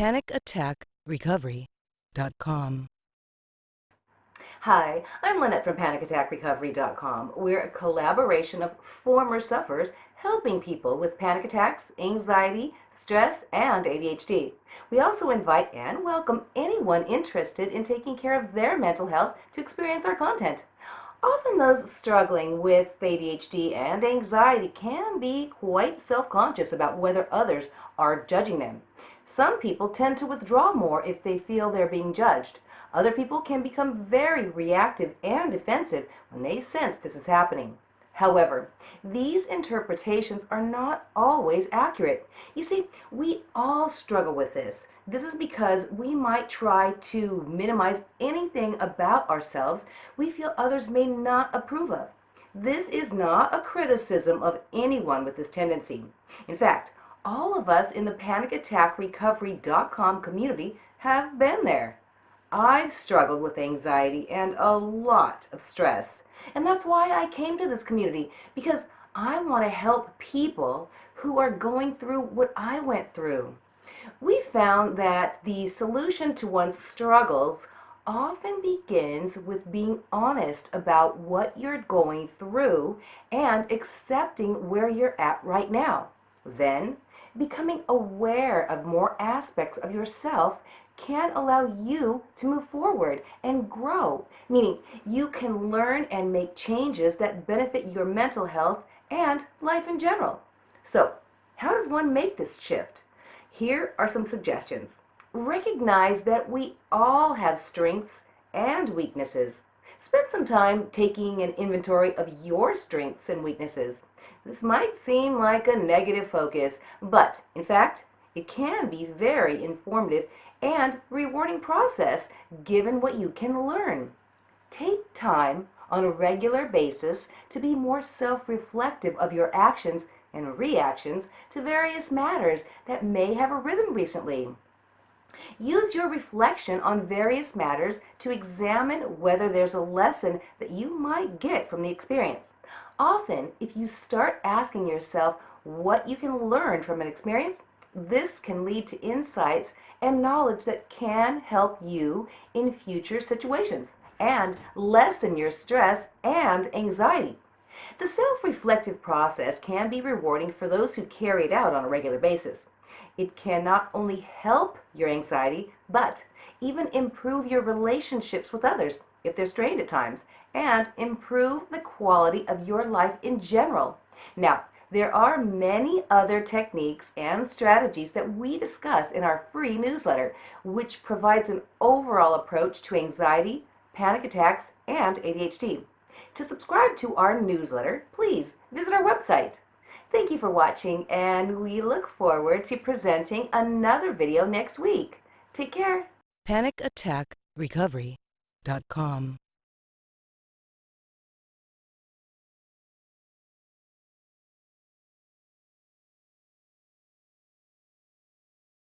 PanicAttackRecovery.com. Hi, I'm Lynette from PanicAttackRecovery.com. We're a collaboration of former sufferers helping people with panic attacks, anxiety, stress, and ADHD. We also invite and welcome anyone interested in taking care of their mental health to experience our content. Often those struggling with ADHD and anxiety can be quite self-conscious about whether others are judging them. Some people tend to withdraw more if they feel they're being judged. Other people can become very reactive and defensive when they sense this is happening. However, these interpretations are not always accurate. You see, we all struggle with this. This is because we might try to minimize anything about ourselves we feel others may not approve of. This is not a criticism of anyone with this tendency. In fact, all of us in the PanicAttackRecovery.com community have been there. I've struggled with anxiety and a lot of stress. And that's why I came to this community, because I want to help people who are going through what I went through. We found that the solution to one's struggles often begins with being honest about what you're going through and accepting where you're at right now. Then, becoming aware of more aspects of yourself can allow you to move forward and grow, meaning you can learn and make changes that benefit your mental health and life in general. So, how does one make this shift? Here are some suggestions. Recognize that we all have strengths and weaknesses. Spend some time taking an inventory of your strengths and weaknesses. This might seem like a negative focus, but in fact, it can be very informative and rewarding process given what you can learn. Take time on a regular basis to be more self-reflective of your actions and reactions to various matters that may have arisen recently. Use your reflection on various matters to examine whether there's a lesson that you might get from the experience. Often, if you start asking yourself what you can learn from an experience, this can lead to insights and knowledge that can help you in future situations and lessen your stress and anxiety. The self-reflective process can be rewarding for those who carry it out on a regular basis. It can not only help your anxiety, but even improve your relationships with others if they're strained at times, and improve the quality of your life in general. Now, there are many other techniques and strategies that we discuss in our free newsletter, which provides an overall approach to anxiety, panic attacks, and ADHD. To subscribe to our newsletter, please visit our website. Thank you for watching, and we look forward to presenting another video next week. Take care. PanicAttackRecovery.com.